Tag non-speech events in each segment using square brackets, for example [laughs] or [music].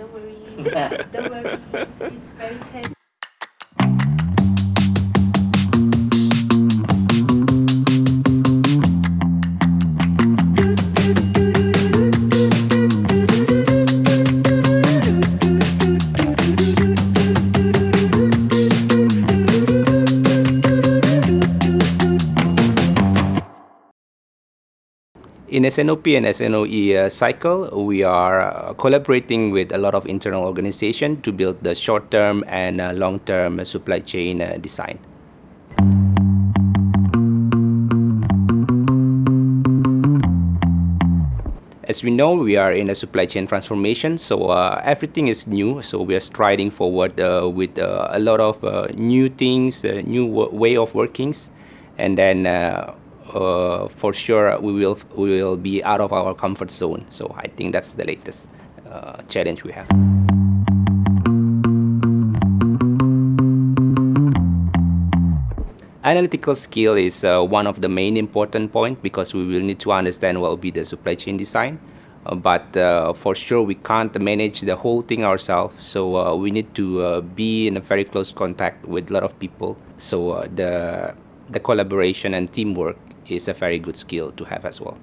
Don't worry. [laughs] Don't worry. It's very tasty. In S&OP and S&OE uh, cycle, we are uh, collaborating with a lot of internal organizations to build the short-term and uh, long-term supply chain uh, design. As we know, we are in a supply chain transformation, so uh, everything is new. So we are striding forward uh, with a lot of new things, new way of workings, and then uh, for sure we will we will be out of our comfort zone. So I think that's the latest uh, challenge we have. Analytical skill is uh, one of the main important point because we will need to understand what will be the supply chain design. Uh, but uh, for sure we can't manage the whole thing ourselves so uh, we need to be in a very close contact with a lot of people so the the collaboration and teamwork is a very good skill to have as well.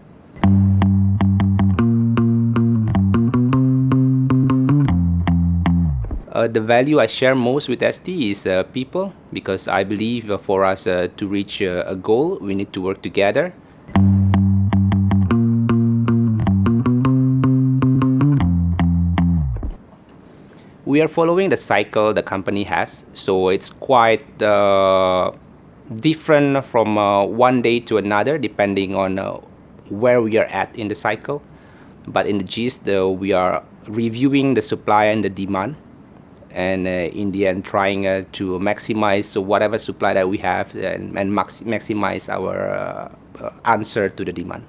Uh, the value I share most with ST is uh, people because I believe uh, for us uh, to reach uh, a goal we need to work together. We are following the cycle the company has so it's quite uh, different from uh, one day to another depending on uh, where we are at in the cycle. But in the gist, uh, we are reviewing the supply and the demand and uh, in the end trying uh, to maximize whatever supply that we have and, and max maximize our uh, answer to the demand.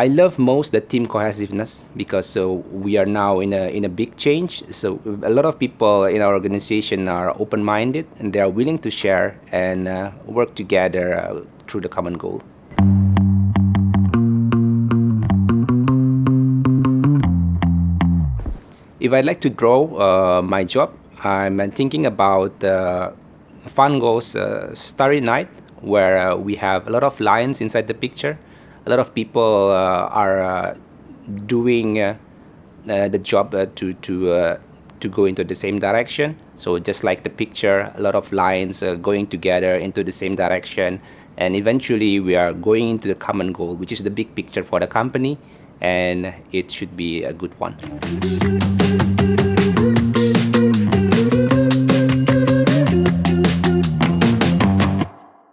I love most the team cohesiveness because so we are now in a in a big change. So a lot of people in our organization are open-minded and they are willing to share and uh, work together uh, through the common goal. If I'd like to grow uh, my job, I'm thinking about uh, Van Gogh's uh, Starry Night, where uh, we have a lot of lions inside the picture a lot of people uh, are uh, doing uh, the job to to to go into the same direction. So just like the picture, a lot of lines going together into the same direction, and eventually we are going into the common goal, which is the big picture for the company, and it should be a good one.